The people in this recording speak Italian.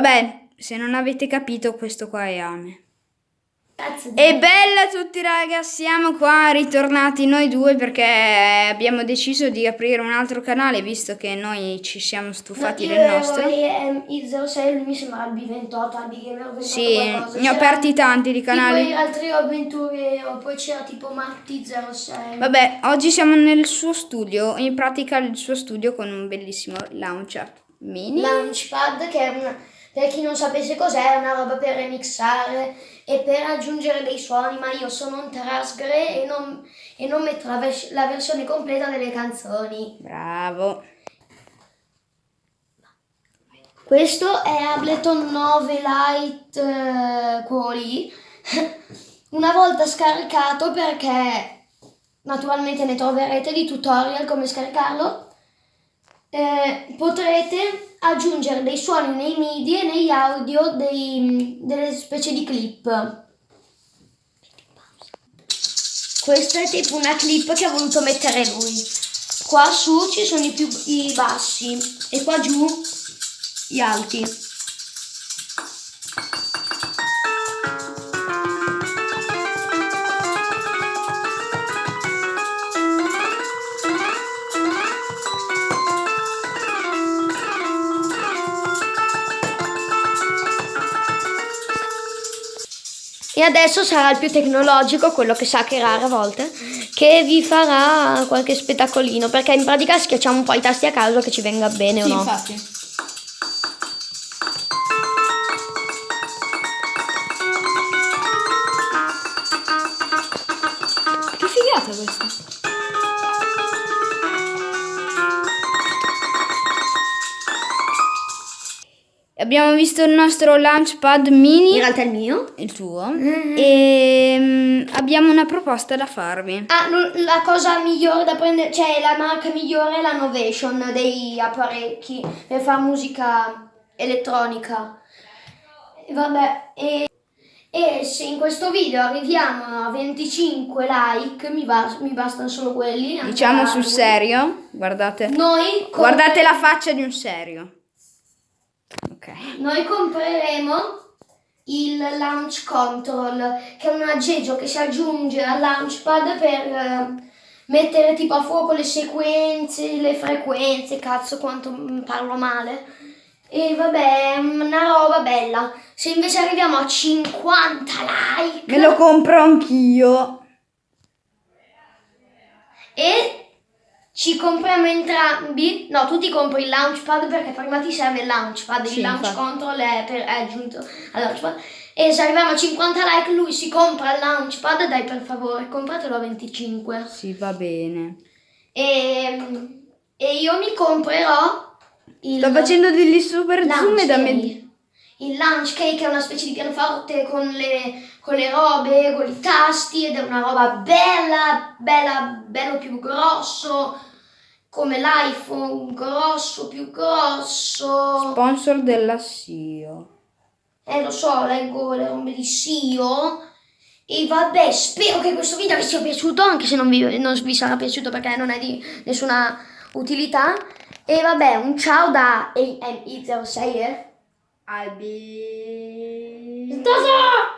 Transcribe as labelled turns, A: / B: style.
A: Vabbè, se non avete capito, questo qua è Ame. E bella a tutti raga, siamo qua ritornati noi due perché abbiamo deciso di aprire un altro canale visto che noi ci siamo stufati
B: No,
A: del
B: io
A: nostro.
B: vorrei, ehm, il 06 lui mi sembra il B28, il Gamer 28
A: Sì,
B: qualcosa.
A: ne ho aperti tanti di canali.
B: gli altri avventure, o poi c'era tipo Matti 06.
A: Vabbè, oggi siamo nel suo studio, in pratica il suo studio con un bellissimo launcher mini.
B: Launchpad che è una, per chi non sapesse cos'è, è una roba per remixare e per aggiungere dei suoni, ma io sono un trasgre e non, e non metto la, vers- la versione completa delle canzoni.
A: Bravo.
B: Questo è Ableton 9 Lite eh, Quali. Una volta scaricato perché naturalmente ne troverete di tutorial come scaricarlo, eh, potrete aggiungere dei suoni nei MIDI e negli audio dei- delle specie di clip. Questa è tipo una clip che ha voluto mettere lui. Qua su ci sono i, più, i bassi e qua giù gli alti. E adesso sarà il più tecnologico, quello che sa creare a volte, che vi farà qualche spettacolino, perché in pratica schiacciamo un po' i tasti a caso che ci venga bene o no.
A: infatti. Che figata questa. Abbiamo visto il nostro launchpad
B: In
A: mini,
B: realtà è il mio.
A: il tuo, e mm, abbiamo una proposta da farvi.
B: Ah, la cosa migliore da prendere, cioè la marca migliore è la Novation dei apparecchi per fare musica elettronica. Vabbè, e, e se in questo video arriviamo a 25 like, mi, bas- mi bastano solo quelli.
A: Diciamo sul serio, guardate.
B: Noi,
A: Guardate la faccia di un serio. Ok.
B: noi compreremo il Launch Control, che è un aggeggio che si aggiunge al Launchpad per eh, mettere tipo a fuoco le sequenze, le frequenze, cazzo quanto parlo male. E vabbè, è una roba bella. Se invece arriviamo a 50 like
A: Me lo compro anch'io.
B: e ci compriamo entrambi, no, tu ti compri il launchpad perché prima ti serve il launchpad,
A: Sì,
B: il launch
A: infatti.
B: control è, per- è aggiunto al launchpad. E se arriviamo a 50 like lui si compra il launchpad, dai per favore, compratelo a 25.
A: Sì, va bene.
B: E, e io mi comprerò il
A: Sto facendo degli super zoom e da me...
B: Il launch cake è una specie di pianoforte con le, con le robe, con i tasti ed è una roba bella, bella, bello più grosso, come l'iPhone, grosso, più grosso.
A: Sponsor della SIO.
B: Eh lo so, leggo le robe di SIO. E vabbè, spero che questo video vi sia piaciuto, anche se non vi, non vi sarà piaciuto perché non è di nessuna utilità. E vabbè, un ciao da AMI06, eh.
A: Аби...
B: Стаза!